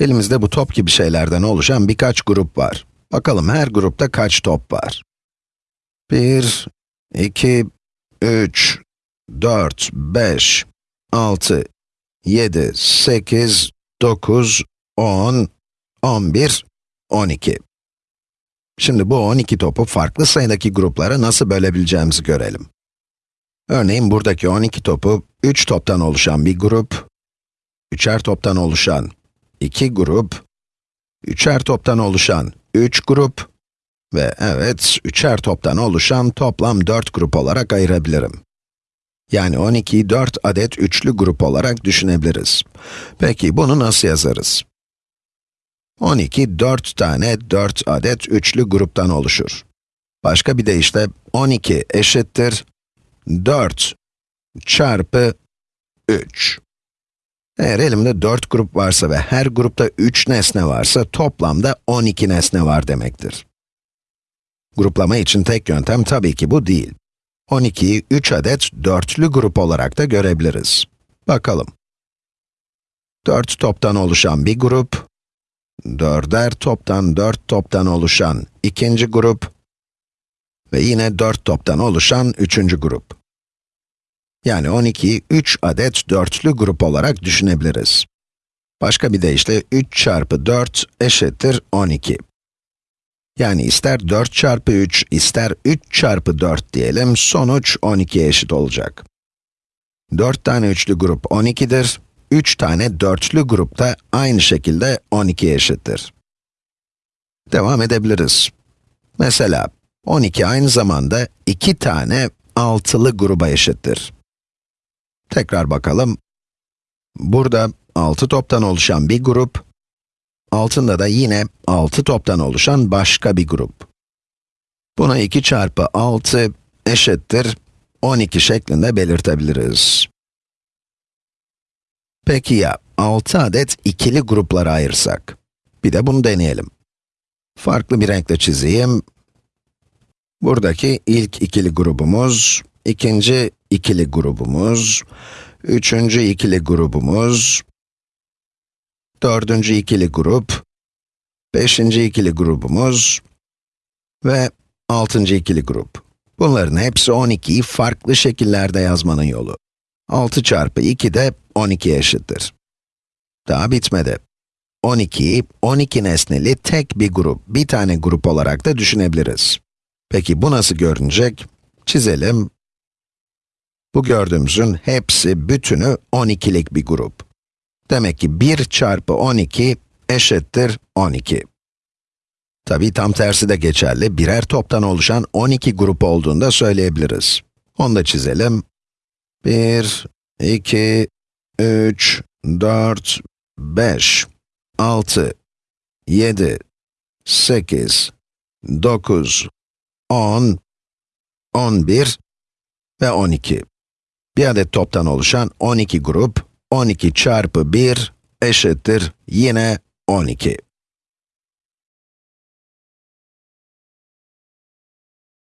Elimizde bu top gibi şeylerden oluşan birkaç grup var. Bakalım her grupta kaç top var? 1, 2, 3, 4, 5, 6, 7, 8, 9, 10, 11, 12. Şimdi bu 12 topu farklı sayıdaki gruplara nasıl bölebileceğimizi görelim. Örneğin buradaki 12 topu 3 toptan oluşan bir grup, üçer toptan oluşan 2 grup, üçer toptan oluşan 3 grup ve evet, üçer toptan oluşan toplam 4 grup olarak ayırabilirim. Yani 12'yi 4 adet üçlü grup olarak düşünebiliriz. Peki bunu nasıl yazarız? 12, 4 tane 4 adet üçlü gruptan oluşur. Başka bir deyişle 12 eşittir 4 çarpı 3. Eğer elimde 4 grup varsa ve her grupta 3 nesne varsa toplamda 12 nesne var demektir. Gruplama için tek yöntem tabii ki bu değil. 12'yi 3 adet dörtlü grup olarak da görebiliriz. Bakalım. 4 toptan oluşan bir grup, dörder toptan 4 toptan oluşan ikinci grup ve yine 4 toptan oluşan üçüncü grup. Yani 12'yi 3 adet dörtlü grup olarak düşünebiliriz. Başka bir deyişle 3 çarpı 4 eşittir 12. Yani ister 4 çarpı 3, ister 3 çarpı 4 diyelim, sonuç 12'ye eşit olacak. 4 tane üçlü grup 12'dir, 3 tane dörtlü grup da aynı şekilde 12'ye eşittir. Devam edebiliriz. Mesela, 12 aynı zamanda 2 tane altılı gruba eşittir. Tekrar bakalım. Burada 6 toptan oluşan bir grup, altında da yine 6 toptan oluşan başka bir grup. Buna 2 çarpı 6 eşittir 12 şeklinde belirtebiliriz. Peki ya 6 adet ikili gruplara ayırsak? Bir de bunu deneyelim. Farklı bir renkle çizeyim. Buradaki ilk ikili grubumuz, ikinci ikili grubumuz, üçüncü ikili grubumuz, dördüncü ikili grup, beşinci ikili grubumuz ve altıncı ikili grup. Bunların hepsi 12'yi farklı şekillerde yazmanın yolu. 6 çarpı 2 de 12 eşittir. Daha bitmedi. 12'yi 12 nesneli tek bir grup, bir tane grup olarak da düşünebiliriz. Peki bu nasıl görünecek? Çizelim. Bu gördüğümüzün hepsi, bütünü 12'lik bir grup. Demek ki 1 çarpı 12 eşittir 12. Tabi tam tersi de geçerli, birer toptan oluşan 12 grup olduğunda söyleyebiliriz. Onu da çizelim. 1, 2, 3, 4, 5, 6, 7, 8, 9, 10, 11 ve 12. Bir adet toptan oluşan 12 grup, 12 çarpı 1 eşittir yine 12.